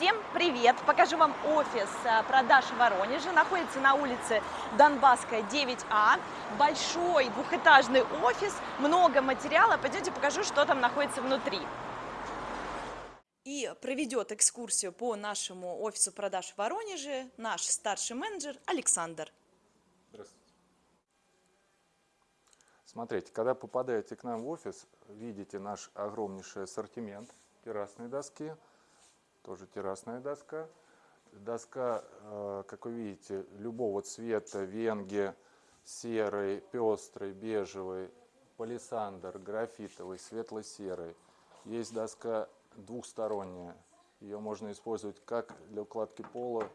Всем привет! Покажу вам офис э, продаж в Воронеже. Находится на улице Донбасская, 9А. Большой двухэтажный офис, много материала. Пойдемте покажу, что там находится внутри. И проведет экскурсию по нашему офису продаж в Воронеже наш старший менеджер Александр. Здравствуйте. Смотрите, когда попадаете к нам в офис, видите наш огромнейший ассортимент террасной доски, тоже террасная доска. Доска, э, как вы видите, любого цвета, венги, серый, пестрый, бежевый, палисандр, графитовый, светло-серый. Есть доска двухсторонняя. Ее можно использовать как для укладки пола,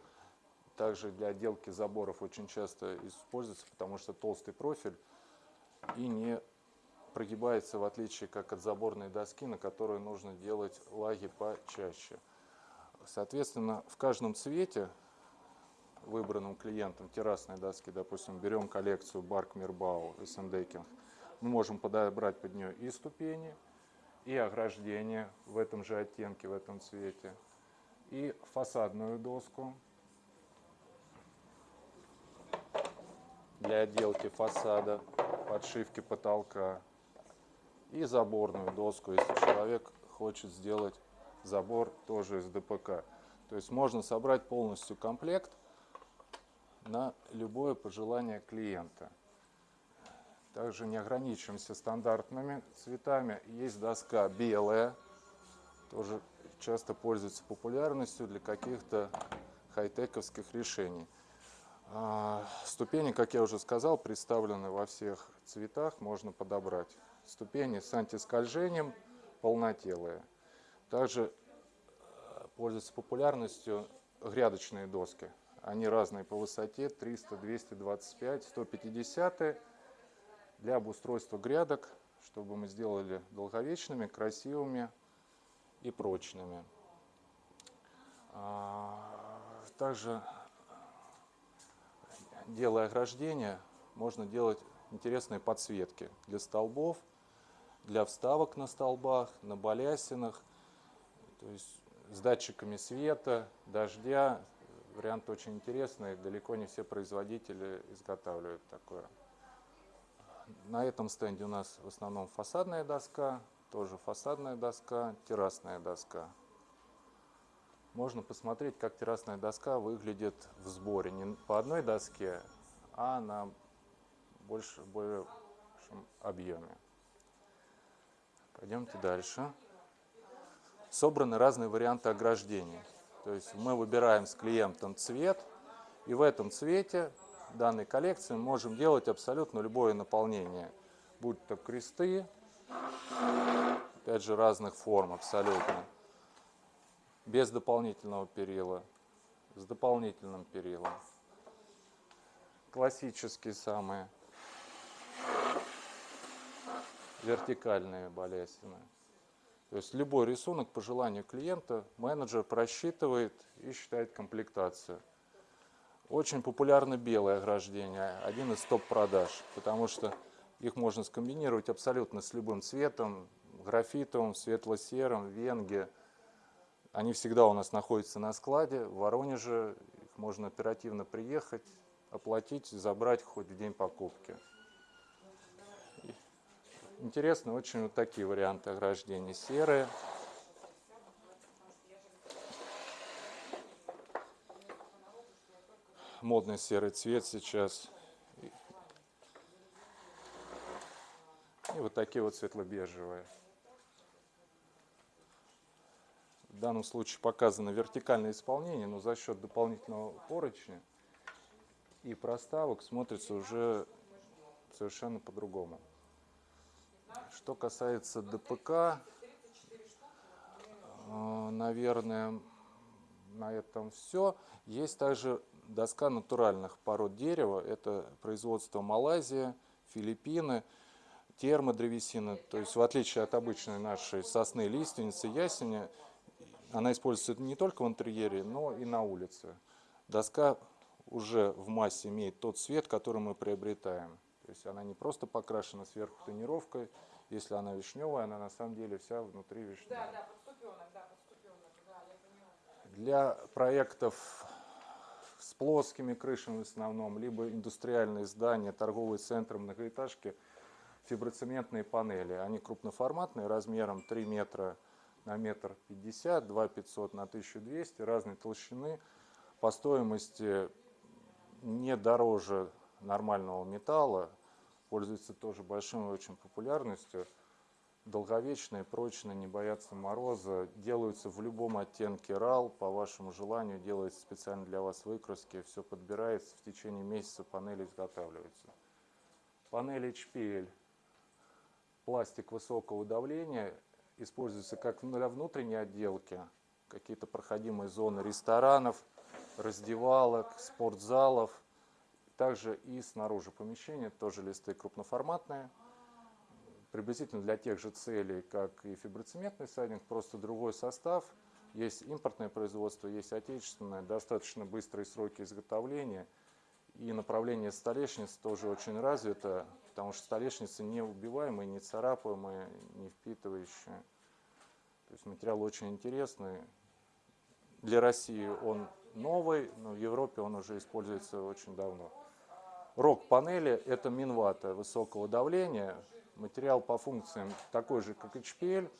также для отделки заборов очень часто используется, потому что толстый профиль и не прогибается, в отличие как от заборной доски, на которую нужно делать лаги почаще. Соответственно, в каждом цвете, выбранным клиентом террасной доски, допустим, берем коллекцию Барк Мирбау и Сендекинг, мы можем подобрать под нее и ступени, и ограждение в этом же оттенке, в этом цвете, и фасадную доску. Для отделки фасада, подшивки потолка, и заборную доску, если человек хочет сделать забор тоже из ДПК. То есть можно собрать полностью комплект на любое пожелание клиента. Также не ограничиваемся стандартными цветами. Есть доска белая, тоже часто пользуется популярностью для каких-то хай-тековских решений. А, ступени, как я уже сказал, представлены во всех цветах, можно подобрать. Ступени с антискольжением, полнотелые. Также э, пользуются популярностью грядочные доски. Они разные по высоте, 300, 225, 150 для обустройства грядок, чтобы мы сделали долговечными, красивыми и прочными. А, также, делая ограждение, можно делать интересные подсветки для столбов, для вставок на столбах, на балясинах – то есть с датчиками света, дождя. Вариант очень интересный, далеко не все производители изготавливают такое. На этом стенде у нас в основном фасадная доска, тоже фасадная доска, террасная доска. Можно посмотреть, как террасная доска выглядит в сборе. Не по одной доске, а на больше, большем объеме. Пойдемте дальше собраны разные варианты ограждения. То есть мы выбираем с клиентом цвет, и в этом цвете данной коллекции мы можем делать абсолютно любое наполнение. Будь то кресты, опять же разных форм абсолютно, без дополнительного перила, с дополнительным перилом. Классические самые вертикальные балясины. То есть любой рисунок по желанию клиента менеджер просчитывает и считает комплектацию. Очень популярно белое ограждение, один из топ-продаж, потому что их можно скомбинировать абсолютно с любым цветом, графитовым, светло-серым, венге. Они всегда у нас находятся на складе, в Воронеже, их можно оперативно приехать, оплатить, забрать хоть в день покупки. Интересны очень вот такие варианты ограждения. Серые. Модный серый цвет сейчас. И вот такие вот светло-бежевые. В данном случае показано вертикальное исполнение, но за счет дополнительного поручня и проставок смотрится уже совершенно по-другому. Что касается ДПК, э, наверное, на этом все. Есть также доска натуральных пород дерева. Это производство Малайзия, Филиппины, термодревесина. То есть в отличие от обычной нашей сосны, лиственницы, ясеня, она используется не только в интерьере, но и на улице. Доска уже в массе имеет тот цвет, который мы приобретаем. То есть она не просто покрашена сверху тонировкой, если она вишневая, она на самом деле вся внутри вишневая. Да, да, подступенок, да, подступенок, да, я поняла. Для проектов с плоскими крышами в основном, либо индустриальные здания, торговые центры, многоэтажки, фиброцементные панели. Они крупноформатные, размером 3 метра на метр пятьдесят, 2 500 на 1200, разной толщины, по стоимости не дороже нормального металла, пользуется тоже большой очень популярностью. Долговечные, прочные, не боятся мороза, делаются в любом оттенке RAL, по вашему желанию, делается специально для вас выкраски, все подбирается, в течение месяца панели изготавливаются. Панель HPL, пластик высокого давления, используется как для внутренней отделки, какие-то проходимые зоны ресторанов, раздевалок, спортзалов, также и снаружи помещения, тоже листы крупноформатные, приблизительно для тех же целей, как и фиброцементный сайдинг, просто другой состав. Есть импортное производство, есть отечественное, достаточно быстрые сроки изготовления. И направление столешниц тоже очень развито, потому что столешницы не убиваемые, не царапаемые, не впитывающие. То есть материал очень интересный. Для России он новый, но в Европе он уже используется очень давно. Рог панели – это минвата высокого давления, Материал по функциям такой же, как HPL,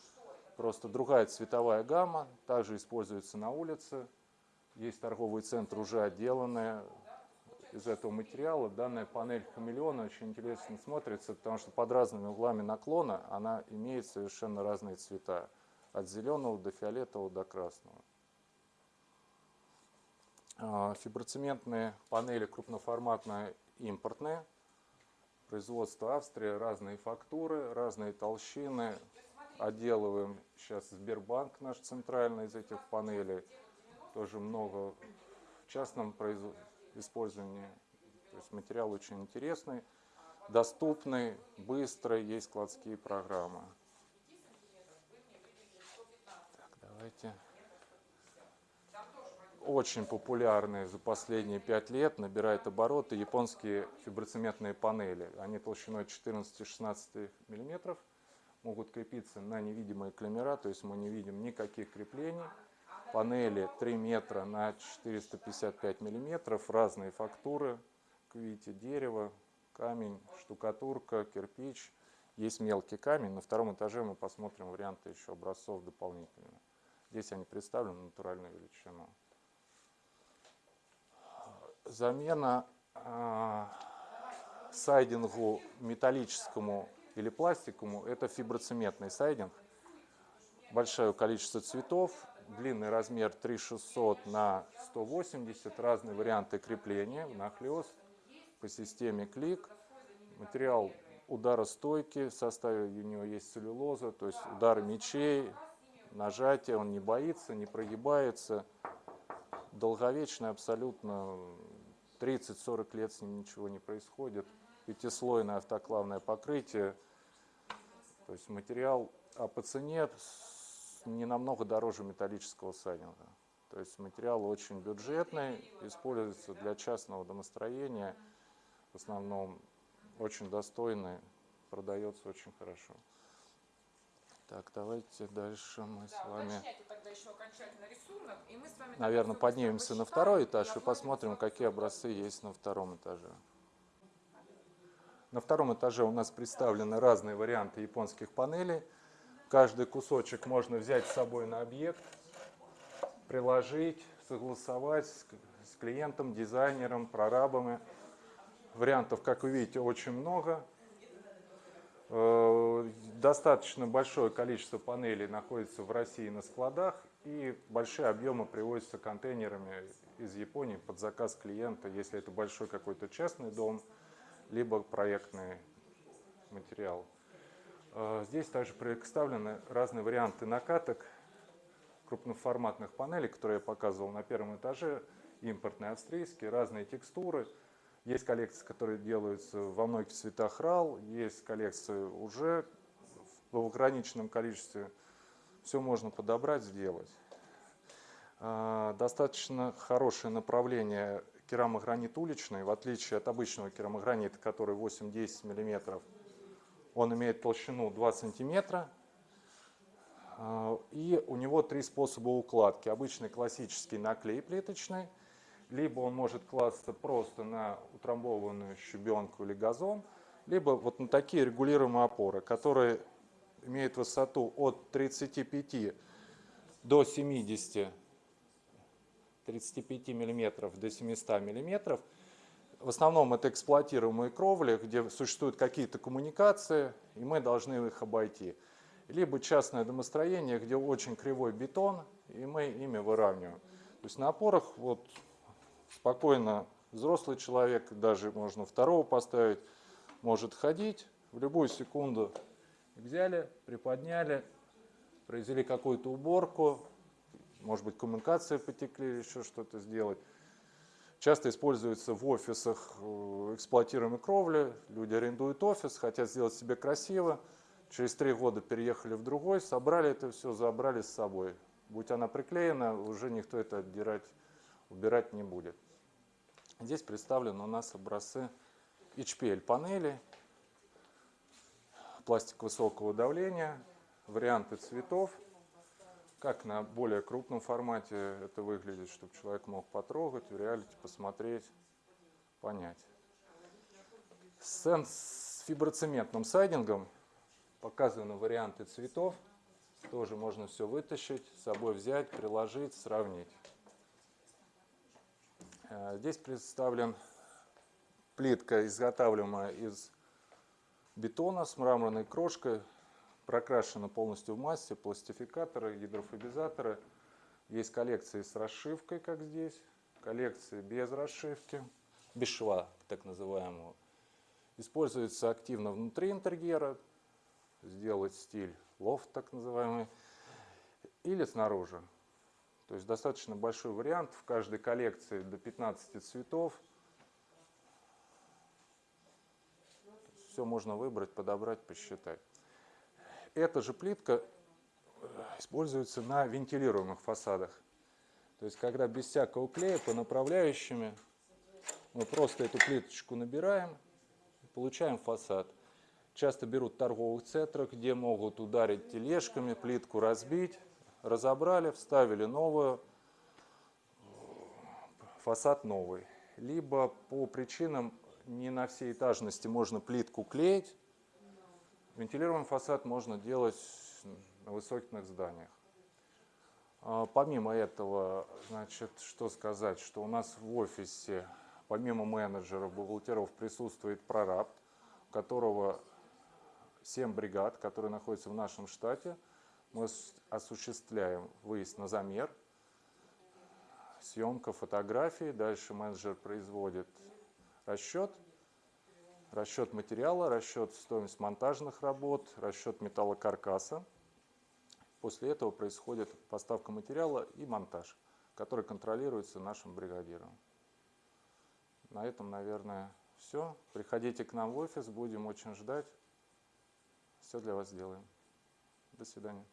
просто другая цветовая гамма, также используется на улице. Есть торговый центр уже отделанный из этого материала. Данная панель хамелеона очень интересно смотрится, потому что под разными углами наклона она имеет совершенно разные цвета. От зеленого до фиолетового до красного. А, фиброцементные панели крупноформатные импортные производство Австрия, разные фактуры, разные толщины. Отделываем сейчас Сбербанк наш центральный из этих панелей. Тоже много в частном использовании. То есть материал очень интересный, доступный, быстрый, есть складские программы. Так, давайте очень популярные за последние пять лет, набирают обороты японские фиброцементные панели. Они толщиной 14-16 мм могут крепиться на невидимые клемера, то есть мы не видим никаких креплений. Панели 3 метра на 455 мм, разные фактуры, видите, дерево, камень, штукатурка, кирпич. Есть мелкий камень. На втором этаже мы посмотрим варианты еще образцов дополнительно. Здесь они представлены натуральную величину замена э, сайдингу металлическому или пластиковому – это фиброцементный сайдинг. Большое количество цветов, длинный размер 3600 на 180, разные варианты крепления, нахлест по системе клик. Материал ударостойкий, в составе у него есть целлюлоза, то есть удары мечей, нажатие, он не боится, не прогибается. Долговечный абсолютно 30-40 лет с ним ничего не происходит. Пятислойное автоклавное покрытие. То есть материал а по цене не намного дороже металлического сайдинга. То есть материал очень бюджетный, используется для частного домостроения. В основном очень достойный, продается очень хорошо. Так, давайте дальше мы да, с вами, рисунок, и мы с вами наверное, поднимемся на второй этаж и посмотрим, какие образцы есть на втором этаже. На втором этаже у нас представлены разные варианты японских панелей. Каждый кусочек можно взять с собой на объект, приложить, согласовать с клиентом, дизайнером, прорабами. Вариантов, как вы видите, очень много. Э, достаточно большое количество панелей находится в России на складах, и большие объемы привозятся контейнерами из Японии под заказ клиента, если это большой какой-то частный дом, либо проектный материал. Э, здесь также представлены разные варианты накаток крупноформатных панелей, которые я показывал на первом этаже, импортные австрийские, разные текстуры – есть коллекции, которые делаются во многих цветах RAL, есть коллекции уже в ограниченном количестве. Все можно подобрать, сделать. А, достаточно хорошее направление керамогранит уличный, в отличие от обычного керамогранита, который 8-10 мм. Он имеет толщину 2 см, А, И у него три способа укладки. Обычный классический наклей плиточный, либо он может класться просто на утрамбованную щебенку или газон, либо вот на такие регулируемые опоры, которые имеют высоту от 35 до 70 35 миллиметров до 700 миллиметров. В основном это эксплуатируемые кровли, где существуют какие-то коммуникации, и мы должны их обойти. Либо частное домостроение, где очень кривой бетон, и мы ими выравниваем. То есть на опорах вот спокойно взрослый человек, даже можно второго поставить, может ходить в любую секунду. Взяли, приподняли, произвели какую-то уборку, может быть, коммуникации потекли еще что-то сделать. Часто используется в офисах э, эксплуатируемой кровли. Люди арендуют офис, хотят сделать себе красиво. Через три года переехали в другой, собрали это все, забрали с собой. Будь она приклеена, уже никто это отдирать, убирать не будет. Здесь представлены у нас образцы HPL панели, пластик высокого давления, варианты цветов – как на более крупном формате это выглядит, чтобы человек мог потрогать, в реалити посмотреть, понять. Сцен с фиброцементным сайдингом показаны варианты цветов. Тоже можно все вытащить, с собой взять, приложить, сравнить. Э, здесь представлен плитка, изготавливаемая из бетона с мраморной крошкой прокрашена полностью в массе, пластификаторы, гидрофобизаторы. Есть коллекции с расшивкой, как здесь, коллекции без расшивки, без шва, так называемого. Используется активно внутри интерьера, сделать стиль лофт, так называемый, или снаружи. То есть достаточно большой вариант, в каждой коллекции до 15 цветов. Все можно выбрать, подобрать, посчитать. Эта же плитка э, используется на вентилируемых фасадах. То есть, когда без всякого клея по направляющими мы просто эту плиточку набираем, получаем фасад. Часто берут в торговых центрах, где могут ударить тележками, плитку разбить. Разобрали, вставили новую, фасад новый. Либо по причинам не на всей этажности можно плитку клеить, Вентилированный фасад можно делать на высоких зданиях. А, помимо этого, значит, что сказать, что у нас в офисе, помимо менеджеров, бухгалтеров, присутствует прораб, у которого 7 бригад, которые находятся в нашем штате. Мы осуществляем выезд на замер, съемка фотографий, дальше менеджер производит расчет – расчет материала, расчет стоимости монтажных работ, расчет металлокаркаса. После этого происходит поставка материала и монтаж, который контролируется нашим бригадиром. На этом, наверное, все. Приходите к нам в офис, будем очень ждать. Все для вас сделаем. До свидания.